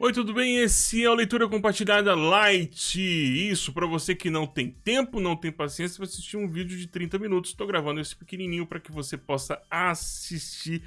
Oi, tudo bem? Esse é o Leitura Compartilhada Light. Isso, para você que não tem tempo, não tem paciência para assistir um vídeo de 30 minutos. Estou gravando esse pequenininho para que você possa assistir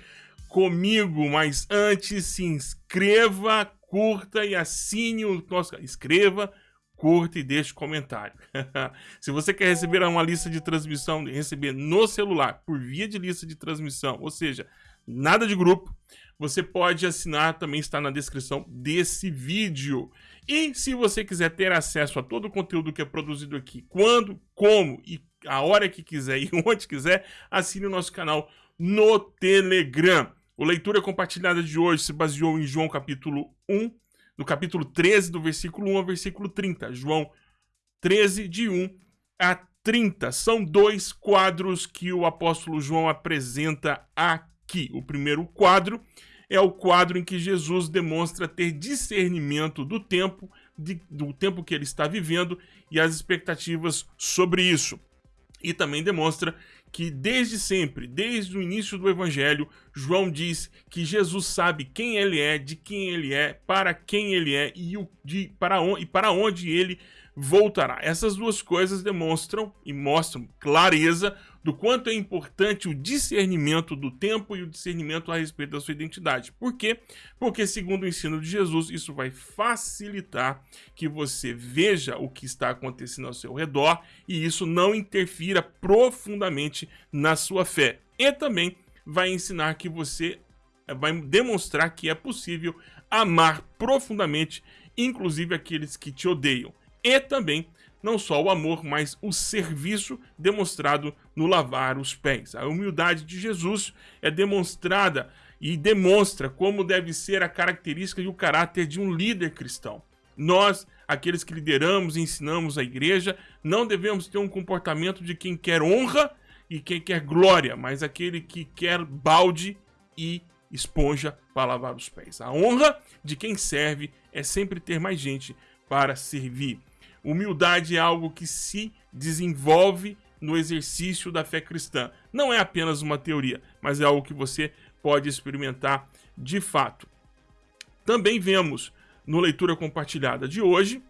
comigo. Mas antes, se inscreva, curta e assine o nosso... Escreva, curta e deixe comentário. se você quer receber uma lista de transmissão, receber no celular, por via de lista de transmissão, ou seja, nada de grupo, você pode assinar, também está na descrição desse vídeo. E se você quiser ter acesso a todo o conteúdo que é produzido aqui, quando, como e a hora que quiser e onde quiser, assine o nosso canal no Telegram. O Leitura Compartilhada de hoje se baseou em João capítulo 1, no capítulo 13, do versículo 1 ao versículo 30. João 13, de 1 a 30. São dois quadros que o apóstolo João apresenta aqui. O primeiro quadro é o quadro em que Jesus demonstra ter discernimento do tempo, de, do tempo que ele está vivendo e as expectativas sobre isso. E também demonstra que desde sempre, desde o início do evangelho, João diz que Jesus sabe quem ele é, de quem ele é, para quem ele é e, o, de, para, on, e para onde ele voltará. Essas duas coisas demonstram e mostram clareza do quanto é importante o discernimento do tempo e o discernimento a respeito da sua identidade. Por quê? Porque, segundo o ensino de Jesus, isso vai facilitar que você veja o que está acontecendo ao seu redor e isso não interfira profundamente na sua fé. E também vai ensinar que você vai demonstrar que é possível amar profundamente, inclusive aqueles que te odeiam. E também não só o amor, mas o serviço demonstrado no lavar os pés. A humildade de Jesus é demonstrada e demonstra como deve ser a característica e o caráter de um líder cristão. Nós, aqueles que lideramos e ensinamos a igreja, não devemos ter um comportamento de quem quer honra e quem quer glória, mas aquele que quer balde e esponja para lavar os pés. A honra de quem serve é sempre ter mais gente para servir. Humildade é algo que se desenvolve no exercício da fé cristã. Não é apenas uma teoria, mas é algo que você pode experimentar de fato. Também vemos no leitura compartilhada de hoje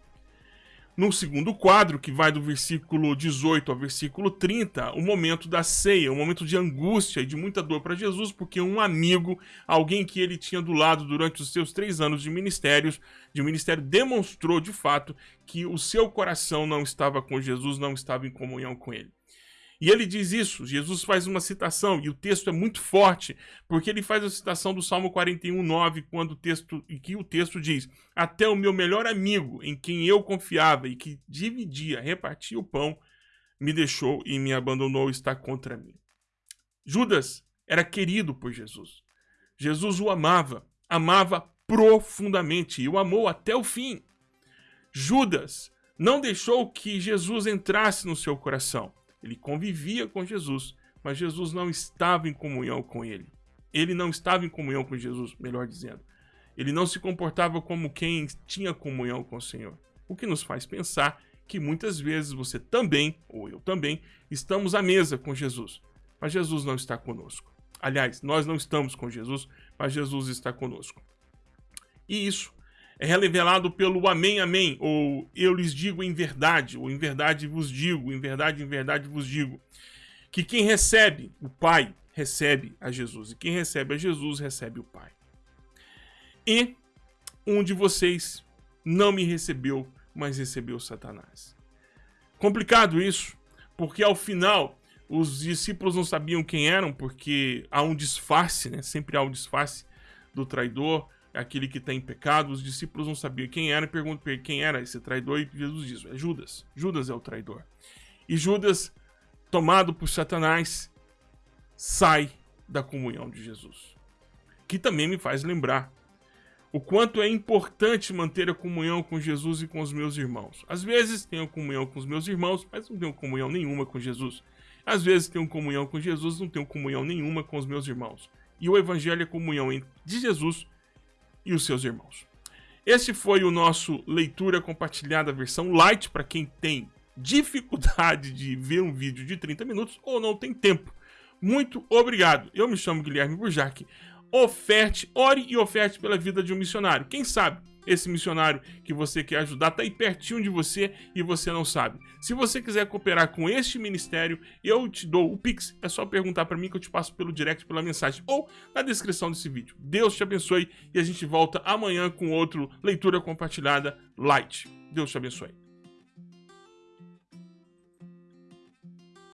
no segundo quadro, que vai do versículo 18 ao versículo 30, o momento da ceia, um momento de angústia e de muita dor para Jesus, porque um amigo, alguém que ele tinha do lado durante os seus três anos de ministérios, de ministério, demonstrou de fato que o seu coração não estava com Jesus, não estava em comunhão com ele. E ele diz isso, Jesus faz uma citação, e o texto é muito forte, porque ele faz a citação do Salmo 41, 9, quando o texto, em que o texto diz, até o meu melhor amigo, em quem eu confiava e que dividia, repartia o pão, me deixou e me abandonou está contra mim. Judas era querido por Jesus. Jesus o amava, amava profundamente e o amou até o fim. Judas não deixou que Jesus entrasse no seu coração. Ele convivia com Jesus, mas Jesus não estava em comunhão com ele. Ele não estava em comunhão com Jesus, melhor dizendo. Ele não se comportava como quem tinha comunhão com o Senhor. O que nos faz pensar que muitas vezes você também, ou eu também, estamos à mesa com Jesus, mas Jesus não está conosco. Aliás, nós não estamos com Jesus, mas Jesus está conosco. E isso é revelado pelo Amém, Amém, ou eu lhes digo em verdade, ou em verdade vos digo, em verdade, em verdade vos digo, que quem recebe o Pai recebe a Jesus, e quem recebe a Jesus recebe o Pai. E um de vocês não me recebeu, mas recebeu Satanás. Complicado isso, porque ao final os discípulos não sabiam quem eram, porque há um disfarce, né? Sempre há um disfarce do traidor, aquele que está em pecado. Os discípulos não sabiam quem era e perguntam quem era esse traidor e Jesus diz, é Judas. Judas é o traidor. E Judas, tomado por Satanás, sai da comunhão de Jesus. Que também me faz lembrar o quanto é importante manter a comunhão com Jesus e com os meus irmãos. Às vezes tenho comunhão com os meus irmãos, mas não tenho comunhão nenhuma com Jesus. Às vezes tenho comunhão com Jesus, não tenho comunhão nenhuma com os meus irmãos. E o evangelho é comunhão de Jesus e os seus irmãos. Esse foi o nosso leitura compartilhada versão light para quem tem dificuldade de ver um vídeo de 30 minutos ou não tem tempo. Muito obrigado. Eu me chamo Guilherme Burjac. Oferte, ore e oferte pela vida de um missionário. Quem sabe esse missionário que você quer ajudar está aí pertinho de você e você não sabe. Se você quiser cooperar com este ministério, eu te dou o Pix. É só perguntar para mim que eu te passo pelo direct, pela mensagem ou na descrição desse vídeo. Deus te abençoe e a gente volta amanhã com outro Leitura Compartilhada Light. Deus te abençoe.